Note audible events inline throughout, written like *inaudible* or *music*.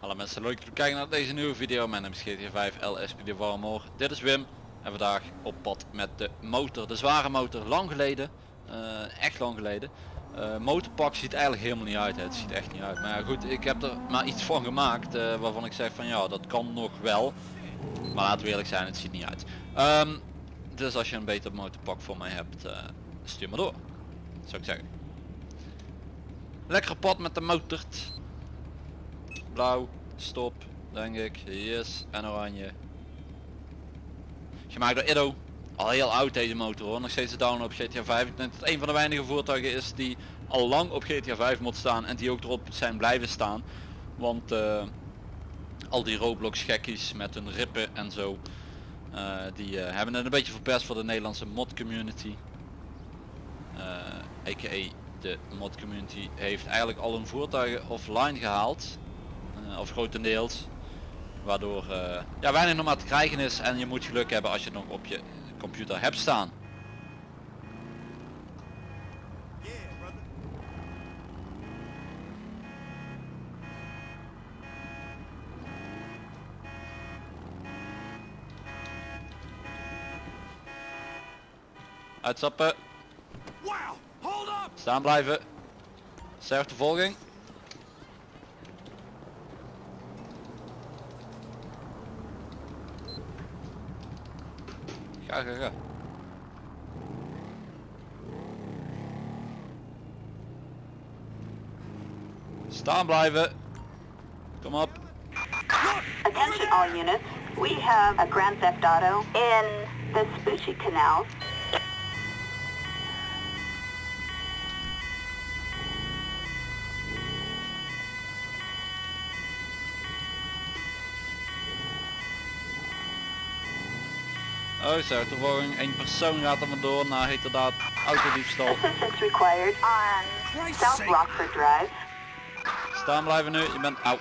Hallo mensen, leuk dat kijken naar deze nieuwe video. Mijn naam is GTA 5 LSPD Warmore. Dit is Wim en vandaag op pad met de motor, de zware motor, lang geleden. eh, echt lang geleden. Eh, motorpak ziet eigenlijk helemaal niet uit, hè. het ziet echt niet uit. Maar ja, goed, ik heb er maar iets van gemaakt eh, waarvan ik zeg van ja, dat kan nog wel. Maar laten we eerlijk zijn, het ziet niet uit. Ehm, dus als je een beter motorpak voor mij hebt, eh, stuur maar door. Zou ik zeggen. Lekker pad met de motort. Blauw, stop, denk ik. Yes, en oranje. Gemaakt door Iddo. Al heel oud deze motor hoor, nog steeds te download op GTA 5. Ik denk dat het een van de weinige voertuigen is die al lang op GTA 5 moet staan en die ook erop zijn blijven staan. Want eh, al die Roblox gekkies met hun rippen en zo, die eh, hebben het een beetje verpest voor de Nederlandse mod community. Eh a.k.a. de mod community heeft eigenlijk al hun voertuigen offline gehaald. Eh, of grotendeels. Waardoor eh, ja, weinig nog maar te krijgen is en je moet geluk hebben als je het nog op je computer hebt staan. Uitstappen, Wow! Hold up! staan blijven. Sterftevolging. Ga, ga, ga. Staan blijven. Kom op. Attention all units. We have a Grand Theft Auto in the Spoochie Canal. Oh, sterftevolging. Eén persoon gaat er maar door naar heterdaad autodiefstal. Assistance required on Christ's South sake. Rockford Drive. Staan blijven nu. Je bent... Au.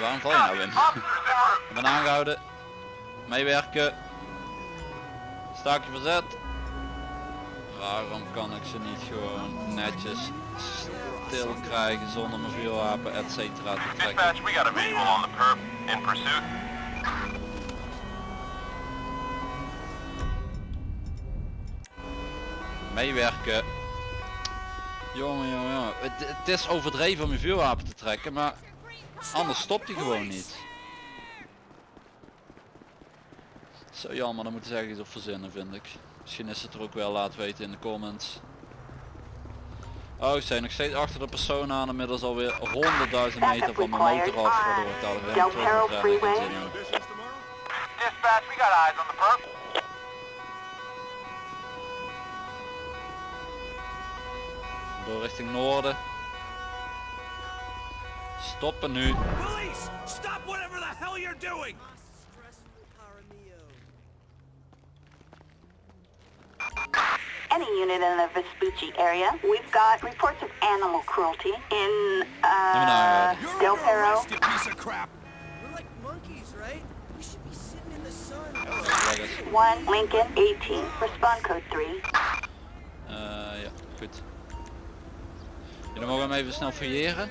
Waarom val je nou in? Je bent aangehouden. Meewerken. Staakje verzet. Waarom kan ik ze niet gewoon netjes stil krijgen zonder mijn vuurwapen et cetera te trekken? Dispatch, we got a visual on the perp in pursuit. Meewerken. Jongen, jongen, jongen. Het, het is overdreven om je vuurwapen te trekken, maar anders stopt hij gewoon niet. Zo jammer, dan moeten ze ergens op verzinnen vind ik. Misschien is het er ook wel, laat weten in de comments. Oh, ze zijn nog steeds achter de persoon aan, inmiddels alweer 100.000 meter van mijn motor af, waardoor ik daar weer terug. Dispatch, we got eyes on the perp. Door richting noorden. Stoppen nu. Police! Stop whatever the hell you're doing! Any unit in the Vespucci area. We've got reports of animal cruelty in uh, Del Perro. piece of crap! We're like monkeys, right? We should be sitting in the sun. 1 Lincoln 18. Respond code 3. Eh, ja, goed. Jullie mogen hem even snel fouilleren.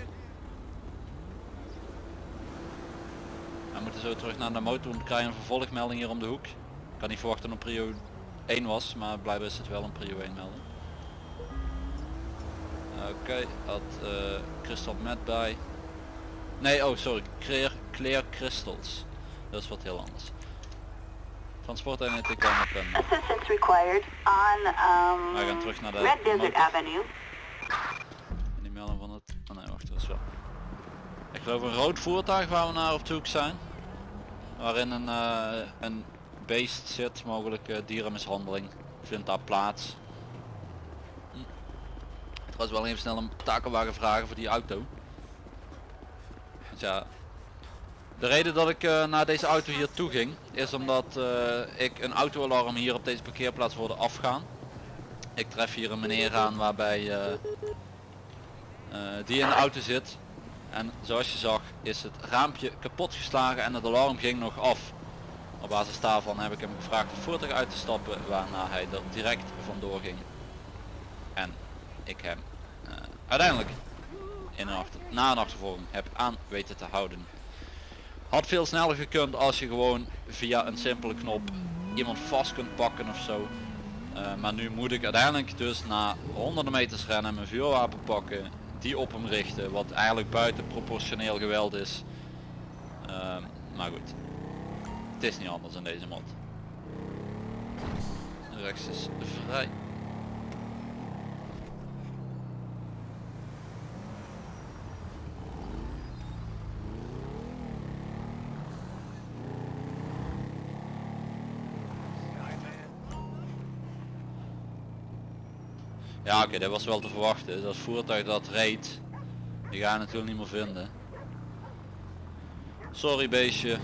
We moeten zo terug naar de motor, want we krijgen een vervolgmelding hier om de hoek. Ik kan niet verwachten dat prio 1 was, maar blijkbaar is het wel een prio 1 melding. Oké, had eh crystal met bij. Nee, oh sorry, clear, clear crystals. Dat is wat heel anders. Transporteenheid ik kan op een Assistance required on Wij gaan um, terug naar de Red Desert. Avenue. Ik geloof een rood voertuig waar we naar op zoek zijn. Waarin een, eh, een beest zit, mogelijk eh, dierenmishandeling. Vindt daar plaats. Hm. Trouwens wel even snel een takelwagen vragen voor die auto. Ja, de reden dat ik eh, naar deze auto hier toe ging, is omdat ik een autoalarm hier op deze parkeerplaats hoorde afgaan. Ik tref hier een meneer aan waarbij die in de auto zit. En zoals je zag is het raampje kapot geslagen en het alarm ging nog af. Op basis daarvan heb ik hem gevraagd het voertuig uit te stappen waarna hij er direct vandoor ging. En ik hem eh, uiteindelijk in een achter, na een achtervolging heb aan weten te houden. Had veel sneller gekund als je gewoon via een simpele knop iemand vast kunt pakken of zo. Eh, maar nu moet ik uiteindelijk dus na honderden meters rennen mijn vuurwapen pakken, die op hem richten, wat eigenlijk buiten proportioneel geweld is. Ehm, maar goed, het is niet anders in deze mod. Rechts is vrij. Ja oké, dat was wel te verwachten. Dat voertuig dat reed, die ga je natuurlijk niet meer vinden. Sorry beestje,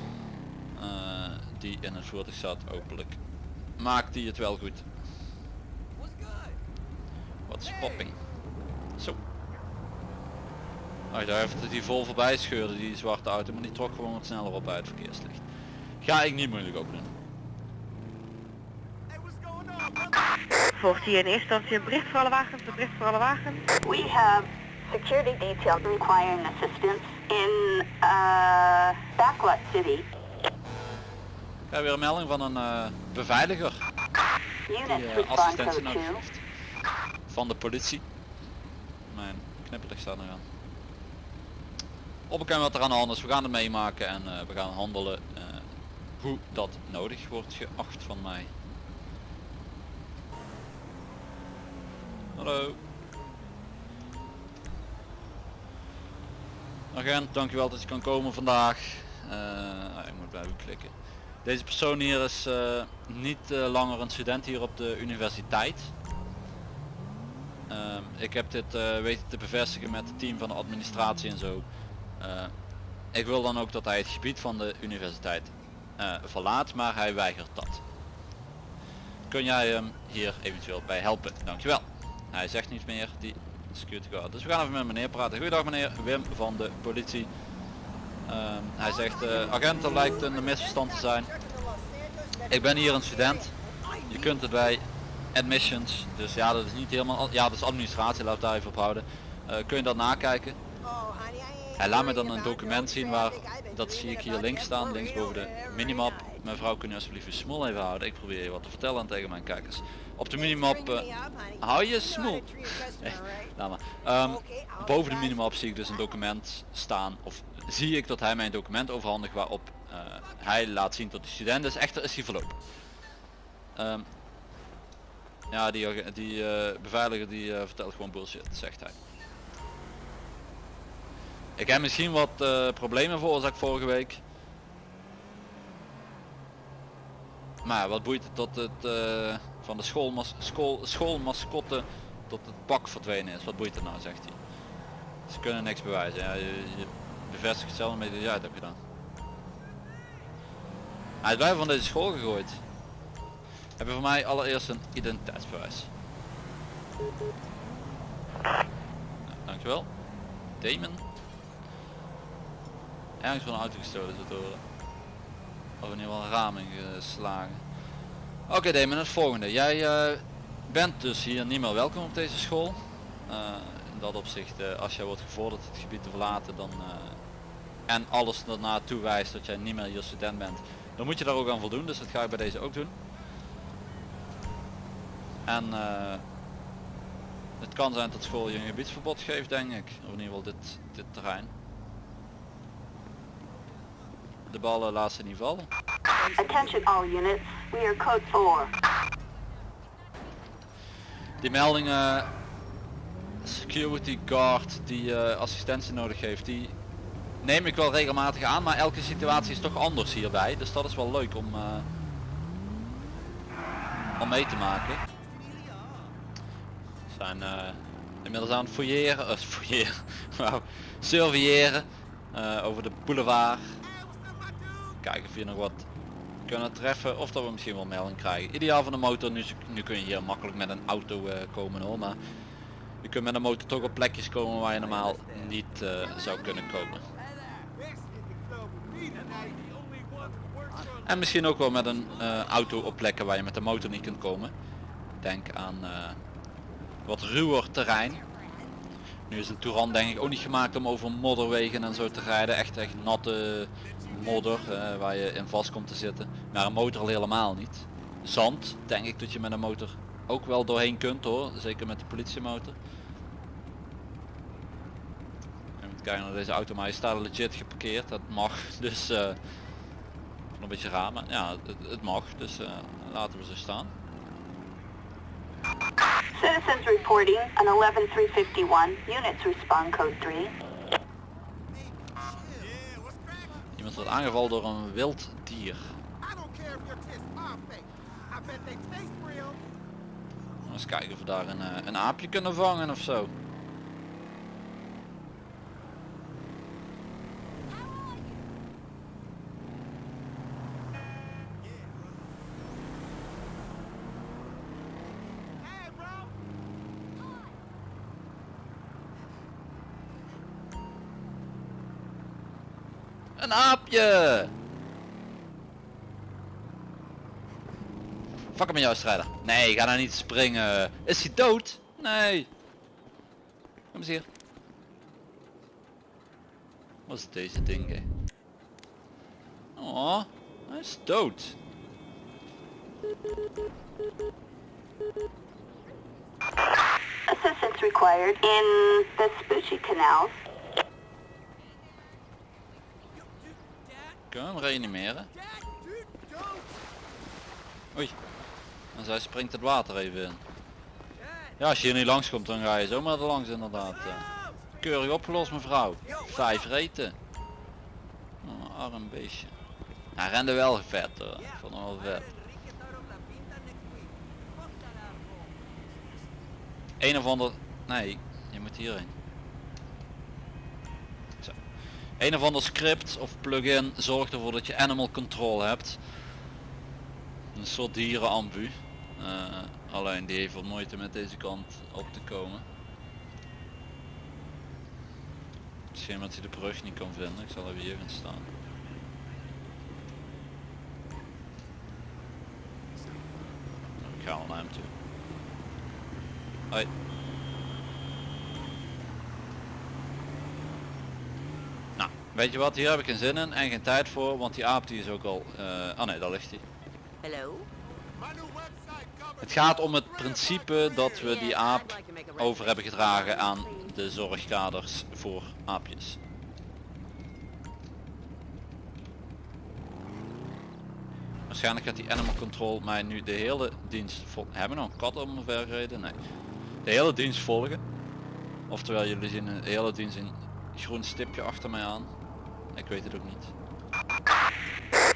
eh, die in het voertuig zat, hopelijk. Maakt hij het wel goed. Wat is popping? Zo. Oh, daar heeft het die vol voorbij scheurde, die zwarte auto, maar die trok gewoon wat sneller op uit het verkeerslicht. Ga ik niet moeilijk over doen. Hey, what's going on, brother? Volgt hier in eerste instantie een bericht voor alle wagens, een bericht voor alle wagens. We have security details requiring assistance in uh, Backlot City. Ik heb weer een melding van een eh, beveiliger die Units eh, assistentie nodig 2. heeft. Van de politie. Mijn knipperlicht staat nog aan. Opbekend wat er aan de hand is, we gaan het meemaken en eh, we gaan handelen eh, hoe dat nodig wordt geacht van mij. Hallo. Agent, dankjewel dat je kan komen vandaag. Eh, ah, ik moet bij u klikken. Deze persoon hier is eh, niet eh, langer een student hier op de universiteit. Ehm, ik heb dit weten te bevestigen met het team van de administratie en zo. Ik wil dan ook dat hij het gebied van de universiteit verlaat, maar hij weigert dat. Kun jij hem hier eventueel bij helpen? Dankjewel. Hij zegt niets meer, die security guard. Dus we gaan even met meneer praten. Goedendag meneer, Wim van de politie. Ehm, hij zegt, eh agent, er lijkt een misverstand te zijn. Ik ben hier een student. Je kunt het bij admissions, dus ja dat is niet helemaal, ja dat is administratie, laat daar even op houden. Eh, kun je dat nakijken? Hij laat me dan een document zien waar, dat zie ik hier links staan, links boven de minimap. Mevrouw kun je alsjeblieft je smoel even houden, ik probeer je wat te vertellen tegen mijn kijkers. Op de minimap, eh, hou je smoel. *laughs* Ehm, boven de minimap zie ik dus een document staan, of zie ik dat hij mij een document overhandigt waarop eh, hij laat zien dat hij student is, echter is hij verlopen. Ehm, ja, die, die eh, beveiliger die vertelt gewoon bullshit, zegt hij. Ik heb misschien wat problemen veroorzaakt vorige week. Maar wat boeit het tot het eh, van de schoolmas school, schoolmascotte tot het pak verdwenen is? Wat boeit het nou, zegt hij. Ze kunnen niks bewijzen. Ja, je, bevestigt zelf met dat jij het hebt gedaan. Hij is bij van deze school gegooid. Heb je voor mij allereerst een identiteitsbewijs. Nou, dankjewel. Damon. Ergens van een auto gestolen te horen. Of in ieder geval een raming geslagen. Oké Damon, het volgende. Jij eh, bent dus hier niet meer welkom op deze school. Eh, in dat opzicht, eh, als jij wordt gevorderd het gebied te verlaten dan, eh, en alles ernaar toewijst dat jij niet meer hier student bent, dan moet je daar ook aan voldoen. Dus dat ga ik bij deze ook doen. En eh, het kan zijn dat school je een gebiedsverbod geeft denk ik. Of in ieder geval dit, dit terrein. De ballen laat ze niet vallen. Attention all units, we are code 4. Die meldingen security guard die eh, assistentie nodig heeft, die neem ik wel regelmatig aan, maar elke situatie is toch anders hierbij. Dus dat is wel leuk om, eh, om mee te maken. We zijn eh, inmiddels aan het fouilleren, uh, fouilleren, *laughs* wauw, surveilleren over de boulevard. Kijken of je nog wat kunnen treffen of dat we misschien wel melding krijgen. Ideaal van de motor, nu, kun je hier makkelijk met een auto eh, komen hoor, maar je kunt met een motor toch op plekjes komen waar je normaal niet eh, zou kunnen komen. En misschien ook wel met een eh, auto op plekken waar je met de motor niet kunt komen. Denk aan wat ruwer terrein. Nu is de Touran denk ik ook niet gemaakt om over modderwegen en zo te rijden. Echt echt natte modder eh, waar je in vast komt te zitten. Maar een motor al helemaal niet. Zand denk ik dat je met een motor ook wel doorheen kunt hoor. Zeker met de politiemotor. Even kijken naar deze auto, maar hij staat legit geparkeerd. Dat mag, dus eh, een beetje raar, maar ja, het, het mag. Dus eh, laten we zo staan. Citizens reporting an 11351. Units respond code 3. Iemand wordt aangevallen door een wild dier. Eens kijken of we daar een, eh, een aapje kunnen vangen of Een aapje! Fuck hem met jou strijder. Nee, ga nou niet springen. Is hij dood? Nee. Kom eens hier. Wat is deze ding? Oh, hij is dood. Assistance required in the Vespucci canals. Kunnen we hem reanimeren? Oei. En zij springt het water even in. Ja, als je hier niet langs komt dan ga je zomaar er langs inderdaad. Keurig opgelost mevrouw. Vijf reten. Oh, arm beestje. Hij rende wel vet hoor. Ik vond hem wel vet. Een of ander... Nee, je moet hierheen. Een of ander script of plugin zorgt ervoor dat je animal control hebt. Een soort dierenambu. Eh, alleen die heeft wat moeite met deze kant op te komen. Misschien dat hij de brug niet kan vinden. Ik zal even hier gaan staan. Ik ga al naar hem toe. Hoi. Nou, weet je wat, hier heb ik geen zin in en geen tijd voor, want die aap die is ook al... eh oh nee, daar ligt hij. Covers Het gaat om het principe dat we die aap over hebben gedragen aan de zorgkaders voor aapjes. Waarschijnlijk gaat die animal control mij nu de hele dienst vol... Hebben we nog een kat omver gereden? Nee. De hele dienst volgen. Oftewel jullie zien de hele dienst een groen stipje achter mij aan. Ik weet het ook niet.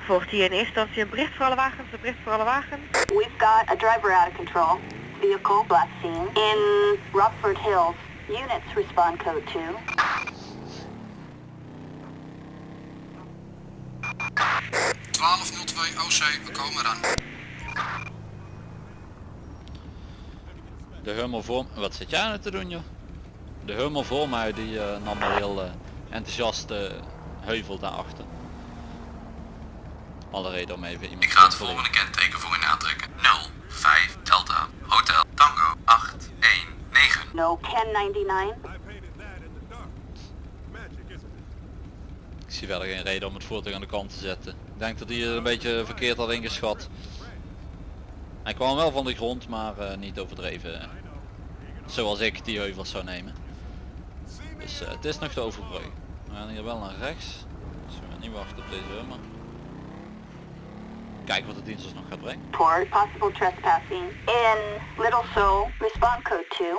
Volgt hier in eerste instantie een bericht voor alle wagens, een bericht voor alle wagens. We've got a driver out of control. Vehicle last seen in Rockford Hills. Units respond code 2. 1202 OC, we komen eraan. De hummel voor... Wat zit jij nou te doen joh? De hummel voor mij die eh, nam al heel eh, enthousiast heuvel daarachter. Alle reden om even iemand Ik ga het te volgende kenteken voor u aantrekken. 05 Delta Hotel Tango 819. No 1099. I painted that in the dark. Magic, isn't it? Ik zie verder geen reden om het voertuig aan de kant te zetten. Ik denk dat hij het een beetje verkeerd had ingeschat. Hij kwam wel van de grond, maar eh, niet overdreven. Zoals ik die heuvels zou nemen. Dus eh, het is nog de overbrug. We gaan hier wel naar rechts. Dus we gaan niet wachten op deze hummer. Kijken wat de dienst ons nog gaat brengen. Report possible trespassing in Little Seoul. Respond code 2.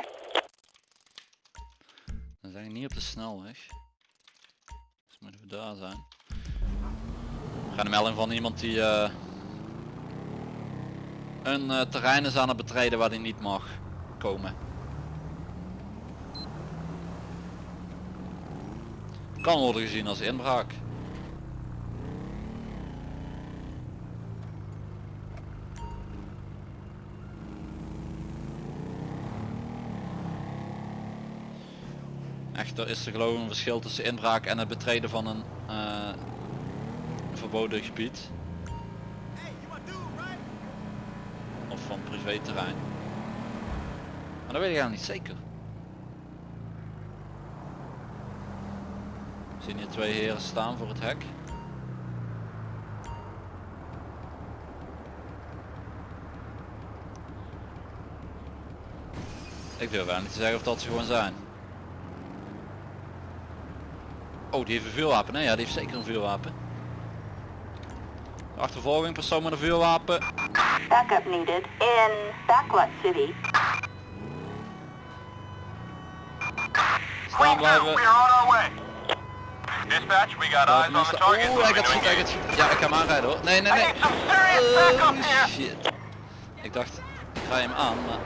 Dan zijn we niet op de snelweg. Dus moeten we daar zijn. We gaan een melding van iemand die eh, een eh, terrein is aan het betreden waar hij niet mag komen. kan worden gezien als inbraak. Echter is er geloof ik een verschil tussen inbraak en het betreden van eh, een verboden gebied. Of van privéterrein. Maar dat weet ik eigenlijk niet zeker. Zien hier twee heren staan voor het hek. Ik durf eigenlijk niet te zeggen of dat ze gewoon zijn. Oh, die heeft een vuurwapen. Nee, ja, die heeft zeker een vuurwapen. Achtervolging, persoon met een vuurwapen. Backup needed in Backlot City. Staan blijven. Dispatch, we got eyes on the target. Oeh, hij gaat schieten, hij gaat schieten. Ja, ik ga hem aanrijden hoor. Nee, nee, I nee. Oh, shit. Ik dacht, ik ga hem aan, maar...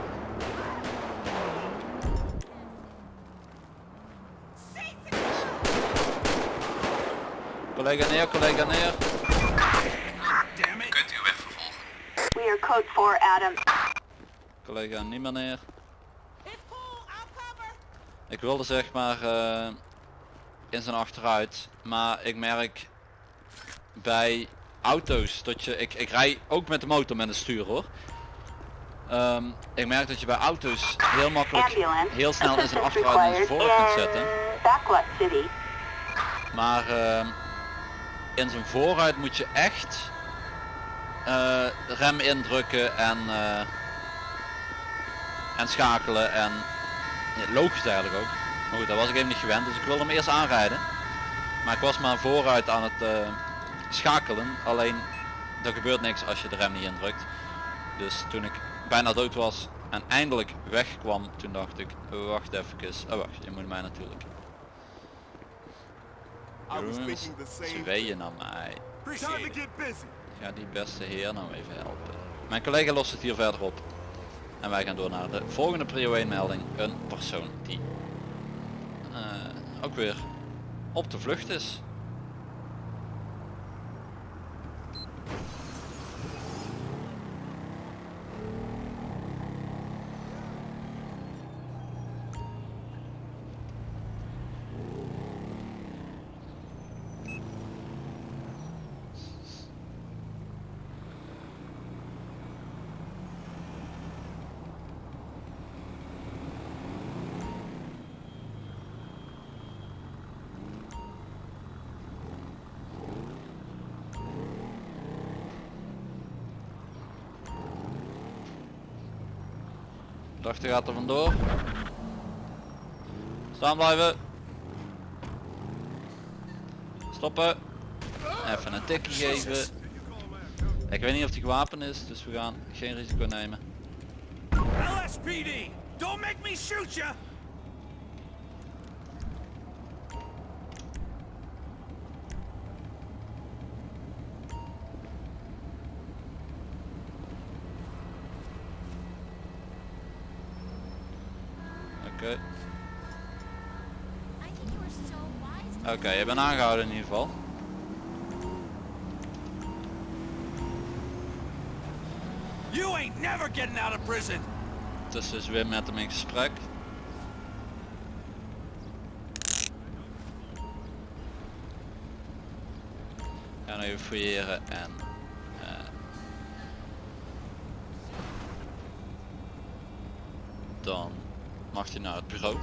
Collega neer, collega neer. Kunt uw weg vervolgen. We are code 4 Adam. Collega niet meer neer. Ik wilde zeg maar eh, in zijn achteruit, maar ik merk bij auto's dat je, ik, ik rij ook met de motor met een stuur hoor. Ehm, ik merk dat je bij auto's heel makkelijk heel snel in zijn achteruit en vooruit kunt zetten. Maar ehm, in zijn vooruit moet je echt eh, rem indrukken en, eh, en schakelen en ja, logisch eigenlijk ook. Maar goed, dat was ik even niet gewend, dus ik wilde hem eerst aanrijden. Maar ik was maar vooruit aan het eh, schakelen, alleen er gebeurt niks als je de rem niet indrukt. Dus toen ik bijna dood was en eindelijk wegkwam, toen dacht ik, wacht even, oh wacht, je moet mij natuurlijk. Jongens, same zweeën naar mij. Ga die beste heer nou even helpen. Mijn collega lost het hier verder op. En wij gaan door naar de volgende prio 1 melding. Een persoon die ook weer op de vlucht is. Dacht gaat er vandoor. Staan blijven. Stoppen. Even een tikje geven. Ik weet niet of die gewapend is, dus we gaan geen risico nemen. Don't make me shoot! Oké. Oké, je bent aangehouden in ieder geval. You ain't never getting out of prison! Dus is weer met hem in gesprek. Gaan even fouilleren en eh, dan mag hij naar het bureau.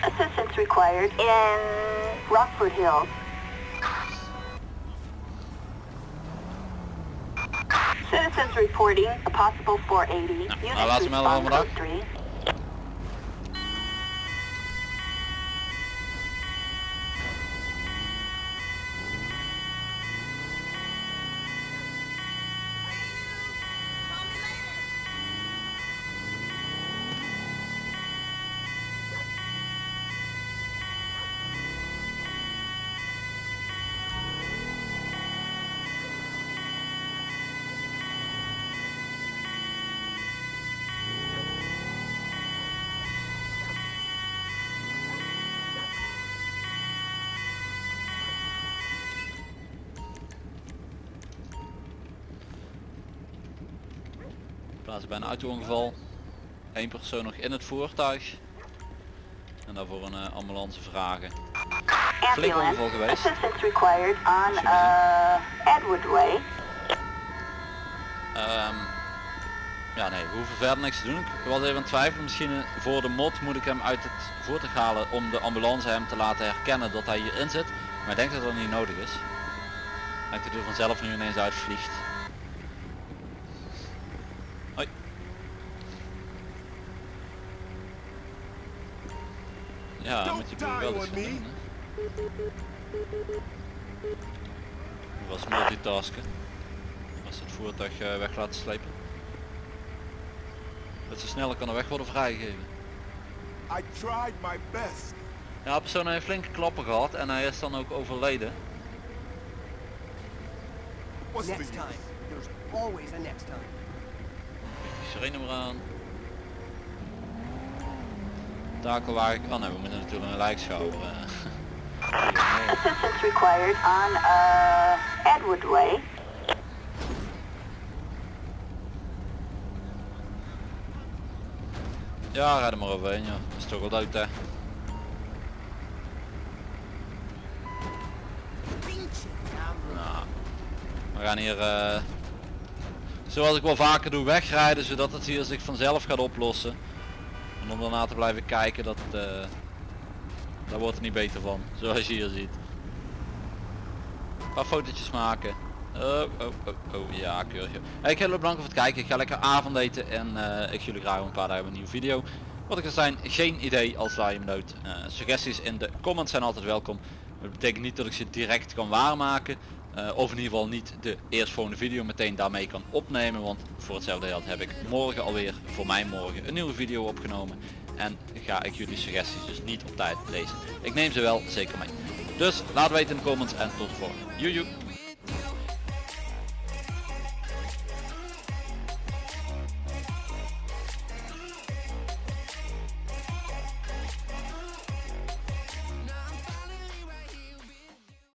Assistance required in Rockford Hills. Citizens reporting a possible 480. Nou, Units nou, laten we van code 3. Plaatsen bij een auto-ongeval. Eén persoon nog in het voertuig. En daarvoor een eh, ambulance vragen. flink overvol geweest. Assistance required on Super. uh, Edward Way. Ehm, ja nee, we hoeven verder niks te doen. Ik was even aan het twijfelen, misschien eh, voor de mod moet ik hem uit het voertuig halen om de ambulance hem te laten herkennen dat hij hierin zit. Maar ik denk dat dat niet nodig is. Ik denk dat hij er vanzelf nu ineens uitvliegt. Ja, moet je wel die eens doen, was multitasken. Als het voertuig eh, weg laten slepen. Dat ze sneller kan er weg worden vrijgegeven. I tried my best. Ja, persoon heeft flinke klappen gehad en hij is dan ook overleden. Next time. There's always a next time. Die sirene maar aan. Takelwagen. Oh nee, we moeten natuurlijk een lijkschouwer. eh. Assistance required on uh, Edward Way. Ja, rijd er maar overheen, ja. Dat is toch wel dood, hè. Nou, we gaan hier, eh, zoals ik wel vaker doe, wegrijden zodat het hier zich vanzelf gaat oplossen. En om daarna te blijven kijken, dat, eh, daar wordt het niet beter van, zoals je hier ziet. Een paar fotootjes maken. Oh, oh, oh, oh, ja, keurig. Hey, ik heel erg bedankt voor het kijken. Ik ga lekker avondeten en eh, ik zie jullie graag een paar dagen een nieuwe video. Wat ik er zijn, geen idee als je hem dood. Eh, suggesties in de comments zijn altijd welkom. Dat betekent niet dat ik ze direct kan waarmaken. Eh, of in ieder geval niet de eerstvolgende video meteen daarmee kan opnemen. Want voor hetzelfde geld heb ik morgen alweer, voor mij morgen, een nieuwe video opgenomen. En ga ik jullie suggesties dus niet op tijd lezen. Ik neem ze wel zeker mee. Dus laat weten in de comments en tot de volgende. Joejoe.